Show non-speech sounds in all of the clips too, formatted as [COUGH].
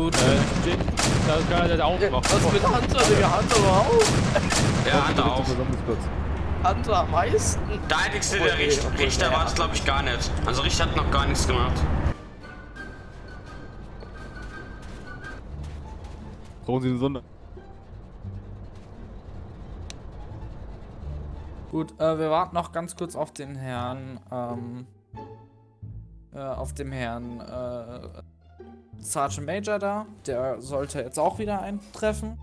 Gut, äh, Jin, da ist keiner, der macht. was mit Hunter, Digga? Hunter war auch. Ja, Hunter auch. Hunter am meisten. Der einzige, der Richter, Richter war es, glaube ich, gar nicht. Also Richter hat noch gar nichts gemacht. Brauchen Sie eine Sonder... Gut, äh, wir warten noch ganz kurz auf den Herrn, ähm, äh, auf dem Herrn, äh, Sergeant Major da. Der sollte jetzt auch wieder eintreffen.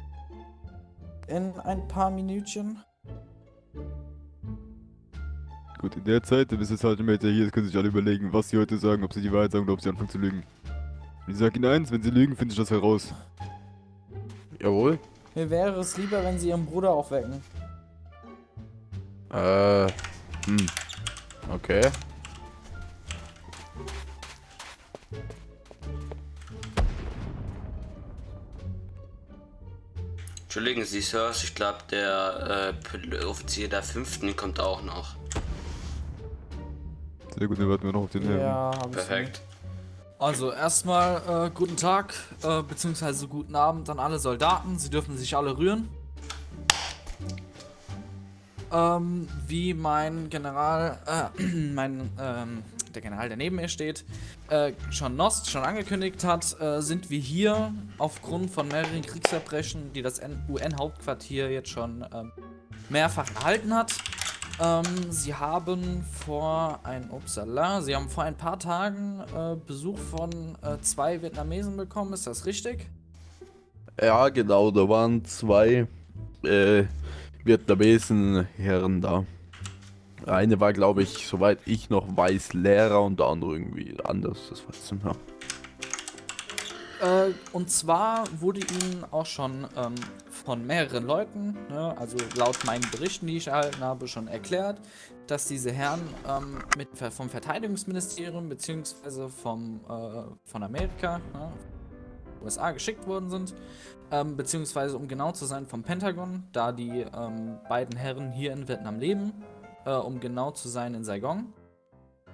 In ein paar Minütchen. Gut, in der Zeit, bis der Sergeant Major hier ist, können sich alle überlegen, was sie heute sagen, ob sie die Wahrheit sagen oder ob sie anfangen zu lügen. Und ich sag Ihnen eins, wenn sie lügen, finde ich das heraus. Jawohl. Mir wäre es lieber, wenn sie ihren Bruder aufwecken. Äh. Hm. Okay. Entschuldigen Sie, Sirs, ich glaube, der äh, Offizier der Fünften kommt auch noch. Sehr gut, dann warten wir noch auf den Herrn. Ja, hab ich Perfekt. Also erstmal äh, guten Tag, äh, beziehungsweise guten Abend an alle Soldaten. Sie dürfen sich alle rühren. Ähm, wie mein General, äh, [CLEARS THROAT] mein, ähm, der General, der neben mir steht, äh, schon Nost schon angekündigt hat, äh, sind wir hier aufgrund von mehreren Kriegsverbrechen, die das UN-Hauptquartier jetzt schon ähm, mehrfach erhalten hat. Ähm, sie haben vor ein, upsala, sie haben vor ein paar Tagen äh, Besuch von äh, zwei Vietnamesen bekommen, ist das richtig? Ja, genau, da waren zwei äh, Vietnamesen Herren da. Eine war, glaube ich, soweit ich noch weiß, Lehrer und der andere irgendwie anders, das weiß ich nicht. Äh, und zwar wurde ihnen auch schon ähm, von mehreren Leuten, ne, also laut meinen Berichten, die ich erhalten habe, schon erklärt, dass diese Herren ähm, mit, vom Verteidigungsministerium bzw. äh, von Amerika, ne, USA geschickt worden sind, ähm, beziehungsweise um genau zu sein vom Pentagon, da die ähm, beiden Herren hier in Vietnam leben, äh, um genau zu sein in Saigon.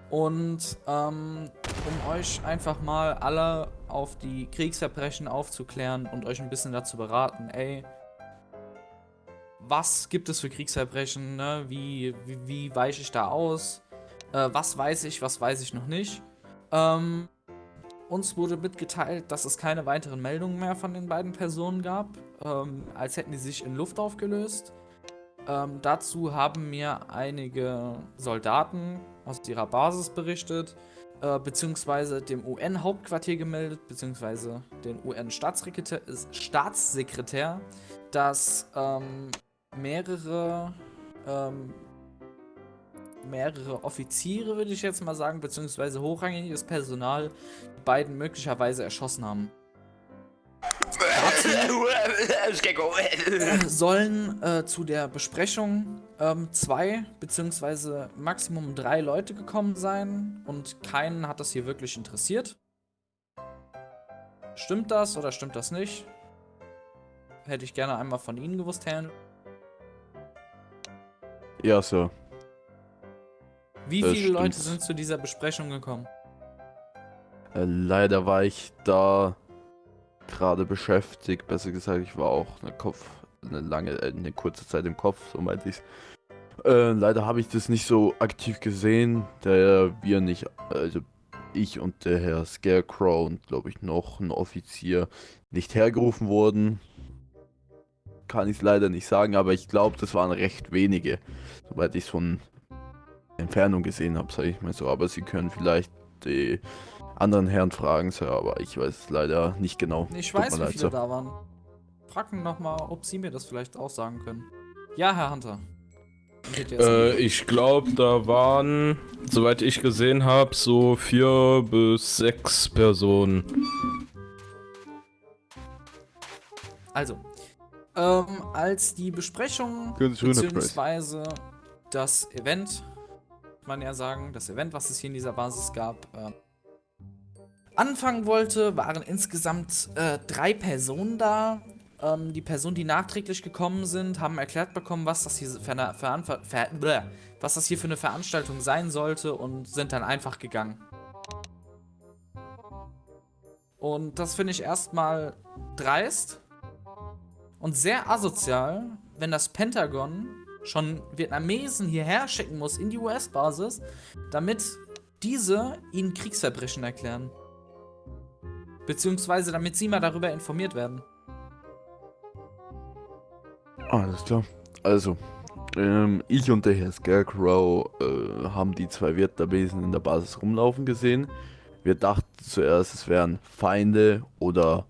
Und ähm, um euch einfach mal alle auf die Kriegsverbrechen aufzuklären und euch ein bisschen dazu beraten, ey, was gibt es für Kriegsverbrechen, ne? wie, wie, wie weiche ich da aus, äh, was weiß ich, was weiß ich noch nicht. Ähm, uns wurde mitgeteilt, dass es keine weiteren Meldungen mehr von den beiden Personen gab, ähm, als hätten die sich in Luft aufgelöst. Ähm, dazu haben mir einige Soldaten aus ihrer Basis berichtet, äh, beziehungsweise dem UN-Hauptquartier gemeldet, beziehungsweise den UN-Staatssekretär, Staatssekretär, dass ähm, mehrere, ähm, mehrere Offiziere, würde ich jetzt mal sagen, beziehungsweise hochrangiges Personal, die beiden möglicherweise erschossen haben. [LAUGHS] sollen äh, zu der Besprechung ähm, zwei beziehungsweise Maximum drei Leute gekommen sein und keinen hat das hier wirklich interessiert. Stimmt das oder stimmt das nicht? Hätte ich gerne einmal von Ihnen gewusst, Herrn. Ja, so. Wie Das viele Leute stimmt. sind zu dieser Besprechung gekommen? Äh, leider war ich da gerade beschäftigt. Besser gesagt, ich war auch eine Kopf, eine lange, äh, eine kurze Zeit im Kopf, so meinte ich's. Äh, leider habe ich das nicht so aktiv gesehen, da wir nicht, also ich und der Herr Scarecrow und glaube ich noch ein Offizier nicht hergerufen wurden. Kann ich leider nicht sagen, aber ich glaube, das waren recht wenige, soweit ich es von Entfernung gesehen habe, sage ich mal so. Aber Sie können vielleicht die anderen Herren fragen, Sir, aber ich weiß es leider nicht genau. Ich Tut weiß, wie leid, viele Sir. da waren. Frag ihn nochmal, ob Sie mir das vielleicht auch sagen können. Ja, Herr Hunter. Äh, ich glaube, da waren, soweit ich gesehen habe, so vier bis sechs Personen. Also, ähm, als die Besprechung beziehungsweise das Event, kann man ja sagen, das Event, was es hier in dieser Basis gab, äh, anfangen wollte, waren insgesamt äh, drei Personen da. Ähm, die Personen, die nachträglich gekommen sind, haben erklärt bekommen, was das hier für eine, Veranver ver bläh, was das hier für eine Veranstaltung sein sollte und sind dann einfach gegangen. Und das finde ich erstmal dreist und sehr asozial, wenn das Pentagon schon Vietnamesen hierher schicken muss in die US-Basis, damit diese ihnen Kriegsverbrechen erklären. Beziehungsweise damit sie mal darüber informiert werden. Alles klar. Also, ähm, ich und der Herr Scarecrow äh, haben die zwei Vietnamesen in der Basis rumlaufen gesehen. Wir dachten zuerst, es wären Feinde oder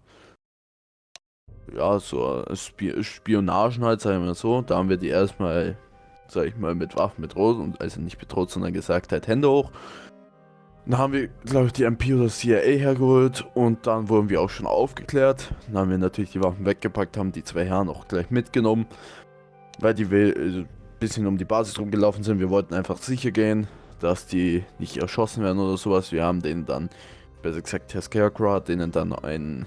ja, so Spi Spionagen halt, sagen wir so. Da haben wir die erstmal, sag ich mal, mit Waffen bedroht und also nicht bedroht, sondern gesagt halt Hände hoch. Dann haben wir, glaube ich, die MP oder CIA hergeholt und dann wurden wir auch schon aufgeklärt. Dann haben wir natürlich die Waffen weggepackt, haben die zwei Herren auch gleich mitgenommen, weil die ein bisschen um die Basis rumgelaufen sind. Wir wollten einfach sicher gehen, dass die nicht erschossen werden oder sowas. Wir haben denen dann, besser gesagt, Herr Scarecrow hat denen dann einen,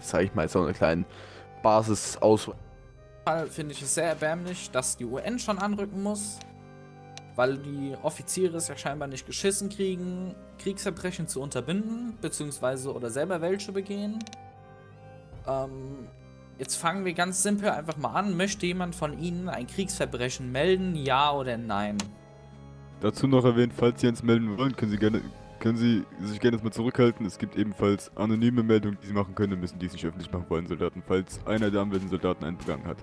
sag ich mal, so eine kleine Basis aus. Finde ich es sehr erbärmlich, dass die UN schon anrücken muss, weil die Offiziere es ja scheinbar nicht geschissen kriegen, Kriegsverbrechen zu unterbinden, beziehungsweise oder selber welche begehen. Ähm, jetzt fangen wir ganz simpel einfach mal an. Möchte jemand von Ihnen ein Kriegsverbrechen melden, ja oder nein? Dazu noch erwähnt, falls Sie eins melden wollen, können Sie gerne können Sie sich gerne mal zurückhalten. Es gibt ebenfalls anonyme Meldungen, die Sie machen können, müssen die nicht öffentlich machen wollen, Soldaten, falls einer der anwesenden Soldaten einen begangen hat.